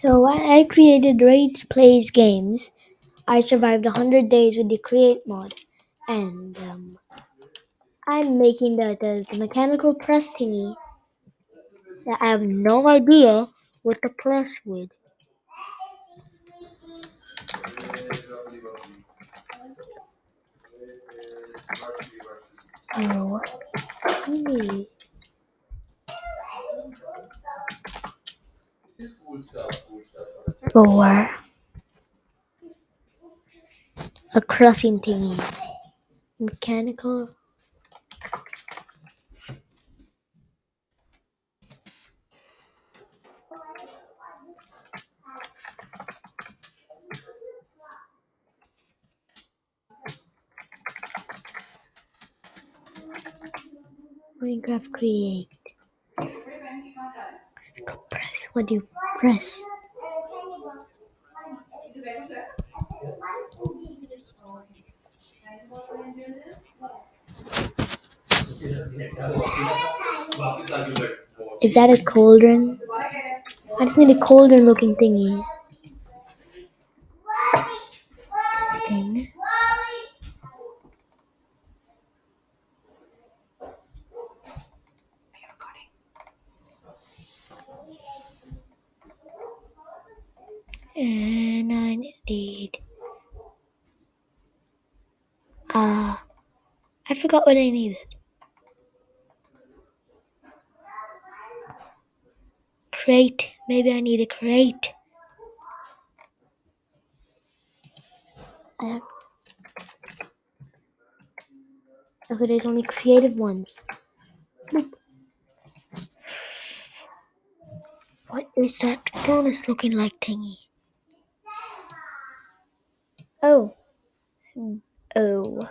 So I created Rage Plays Games. I survived 100 days with the Create mod. And um, I'm making the, the, the mechanical press thingy I have no idea what the press would. Oh, easy. For a crossing thingy. Mechanical. Minecraft Create. What do you press? Is that a cauldron? I just need a cauldron looking thingy. Thing. And I need. Ah. I forgot what I needed. Crate. Maybe I need a crate. Have... Okay, there's only creative ones. What is that bonus looking like thingy? Oh. Oh.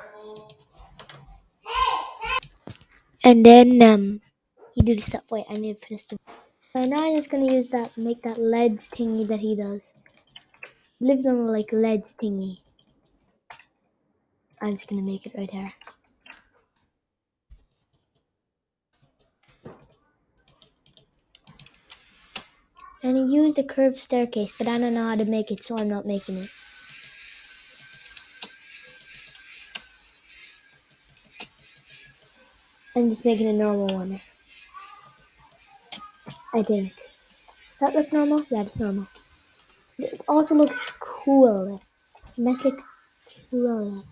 And then um you do the stuff. Wait, I need to finish the So now I'm just gonna use that make that leads thingy that he does. Lives on like leads thingy. I'm just gonna make it right here. And he used a curved staircase, but I don't know how to make it, so I'm not making it. I'm just making a normal one. I think. That look normal? Yeah, it's normal. It also looks cool. It must look cool.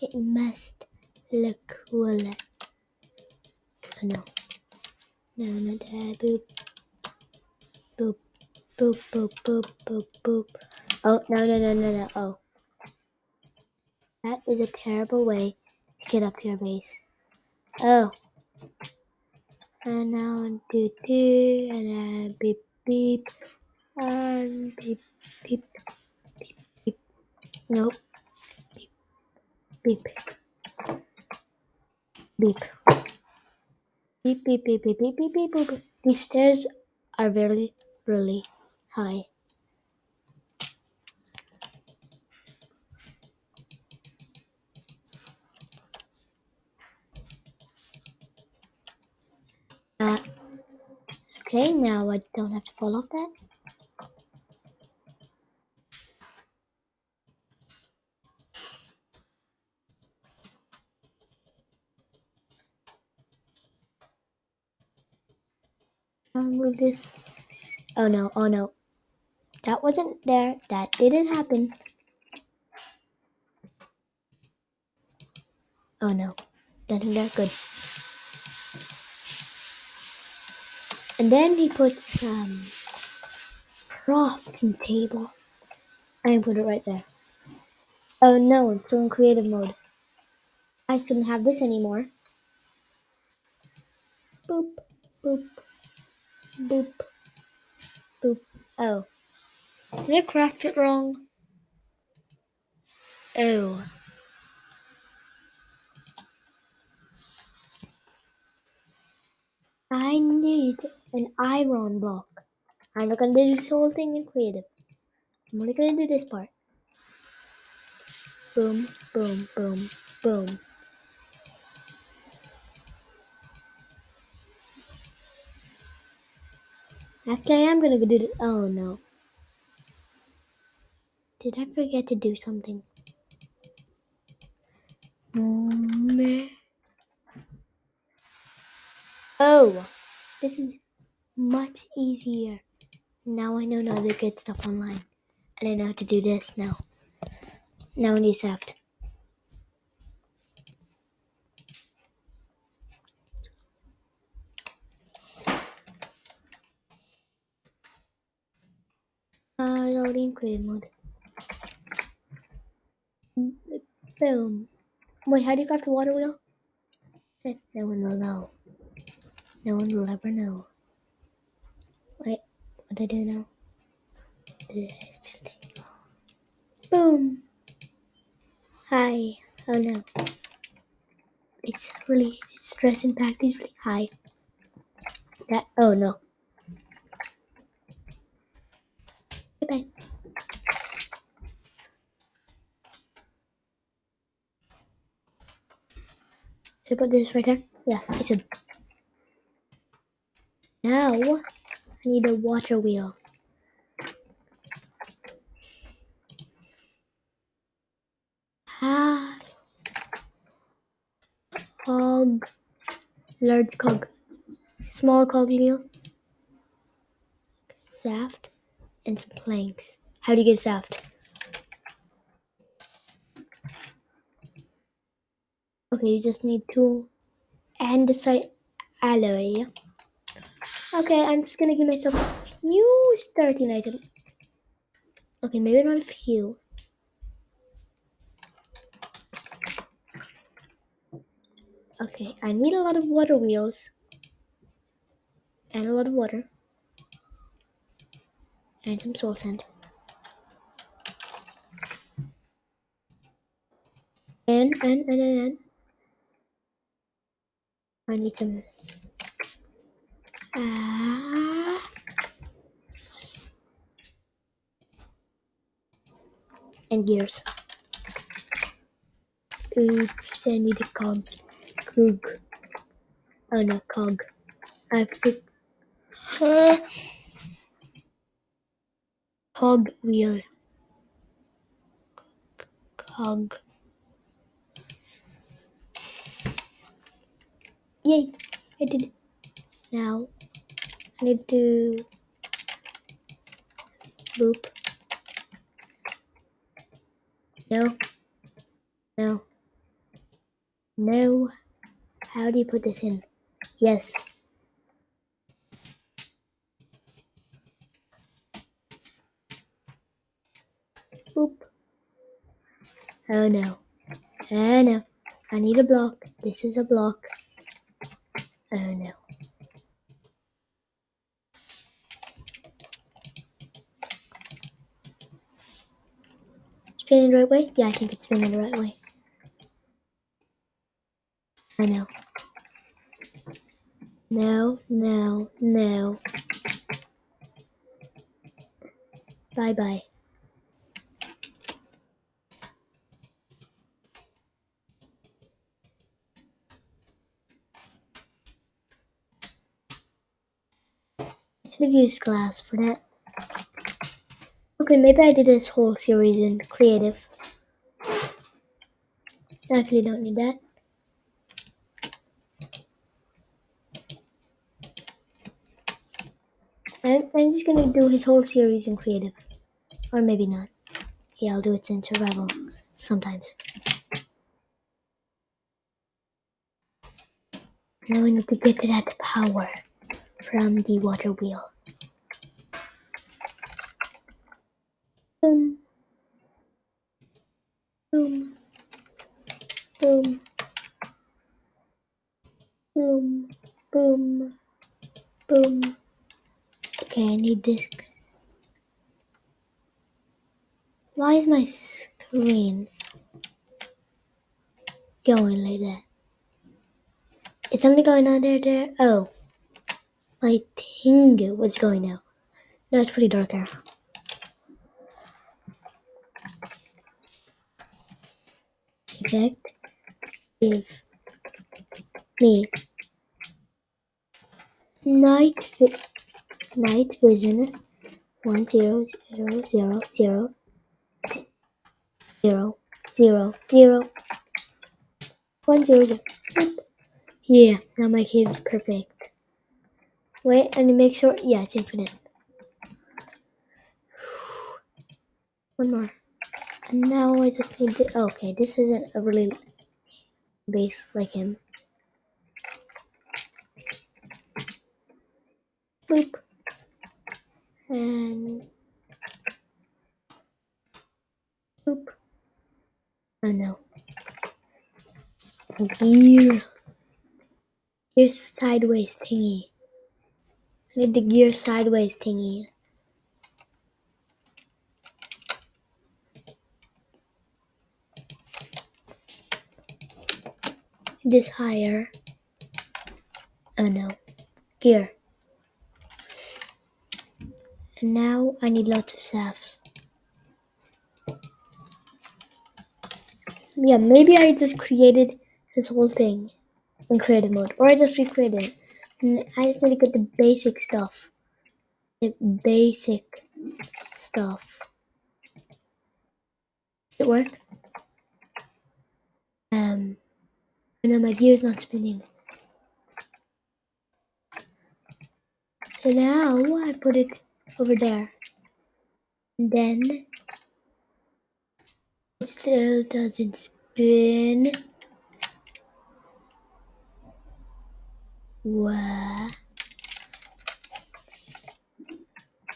It must look cool. Oh no. No, not that. Boop. Boop, boop, boop, boop, boop. Oh, no, no, no, no, no. Oh. That is a terrible way to get up to your base. Oh. And now do do and then beep beep and beep beep beep beep. Nope. Beep beep beep. Beep beep beep beep beep beep beep beep. These stairs are very really high. Okay, now I don't have to fall off that. I'll move this. Oh no, oh no. That wasn't there. That didn't happen. Oh no. That didn't good. And then he puts um crafting table. I put it right there. Oh no, it's still in creative mode. I shouldn't have this anymore. Boop, boop, boop, boop. Oh. Did I craft it wrong? Oh. I need an iron block. I'm not gonna do this whole thing in creative. I'm only gonna do this part. Boom, boom, boom, boom. Okay, I am gonna do this. Oh no. Did I forget to do something? Oh, this is much easier. Now I know to get stuff online. And I know how to do this now. Now I need Shaft. Uh, in creative mode. Boom. Wait, how do you craft the water wheel? No one will know. No one will ever know. Wait, what do I do now? Boom. Hi. Oh no. It's really, its stress impact is really high. That, oh no. Bye-bye. Should I put this right here? Yeah, it's a. Now, I need a water wheel. Half cog, large cog, small cog wheel, Shaft, and some planks. How do you get Shaft? Okay, you just need two andesite alloy. Okay, I'm just gonna give myself a few starting items. Okay, maybe not a few. Okay, I need a lot of water wheels. And a lot of water. And some soul sand. And, and, and, and, and. I need some. Ah. And gears. Oops, I need a cog. Cog. Oh no, cog. I've put. Cog wheel. Cog. Yay! I did it. Now, I need to. Boop. No. No. No. How do you put this in? Yes. Boop. Oh no. Oh no. I need a block. This is a block. Oh no. Spinning the right way? Yeah, I think it's spinning the right way. I know. No, no, no. Bye bye Should have used glass for that. Okay, maybe I did this whole series in creative. Actually, don't need that. I'm, I'm just gonna do his whole series in creative. Or maybe not. Yeah, I'll do it in survival sometimes. Now we need to get to that power from the water wheel. Boom. Boom. Boom. Boom. Boom. Boom. Okay, I need discs. Why is my screen going like that? Is something going on there? There? Oh, my thing was going now. No, it's pretty dark here. Effect. Give me night night vision one zero zero zero zero zero zero zero one zero zero. Yeah, now my cave is perfect. Wait, and make sure. Yeah, it's infinite. One more. And now I just need to. Oh, okay, this isn't a really base like him. Boop. And. Boop. Oh no. Gear. Gear sideways thingy. Need the gear sideways thingy. This higher. Oh no. Gear. And now I need lots of shafts. Yeah, maybe I just created this whole thing in creative mode. Or I just recreated it. And I just need to get the basic stuff. The basic stuff. Did it work? Um, I know my gear's not spinning. So now I put it over there. And then it still doesn't spin. What?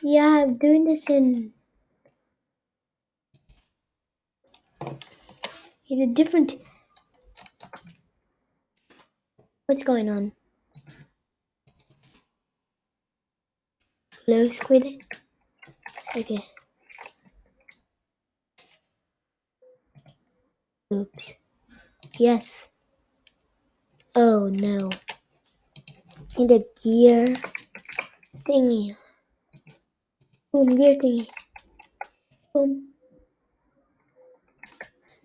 Yeah, I'm doing this in in a different. What's going on? Hello, squid. Okay. Oops. Yes. Oh no. Need a gear thingy. Boom, gear thingy. Boom.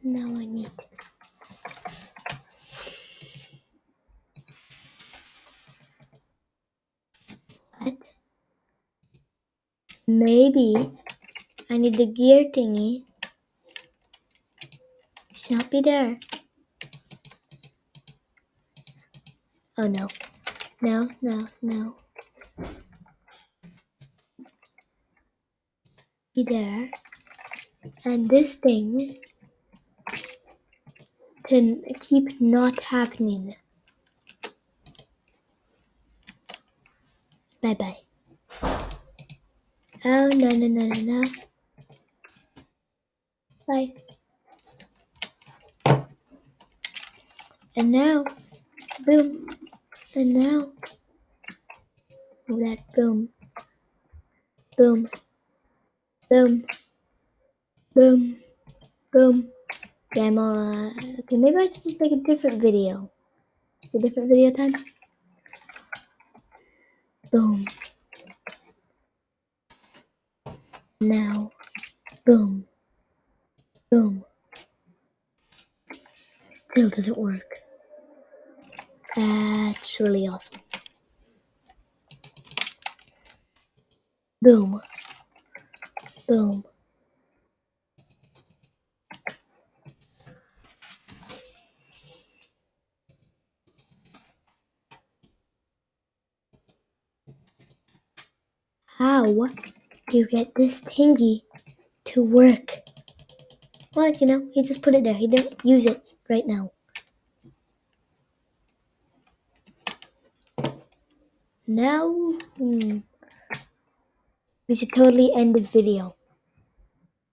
Now I need. What? Maybe I need the gear thingy. Not be there. Oh no. No, no, no. Be there. And this thing can keep not happening. Bye bye. Oh, no, no, no, no, no. Bye. And now, boom. And now, that boom. Boom. Boom. Boom. Boom. Okay, I'm uh, okay, maybe I should just make a different video. A different video time. Boom. Now. Boom. Boom. Still doesn't work. Uh, That's really awesome. Boom. Boom. How do you get this thingy to work? Well, you know, he just put it there. He didn't use it right now. Now, hmm, we should totally end the video.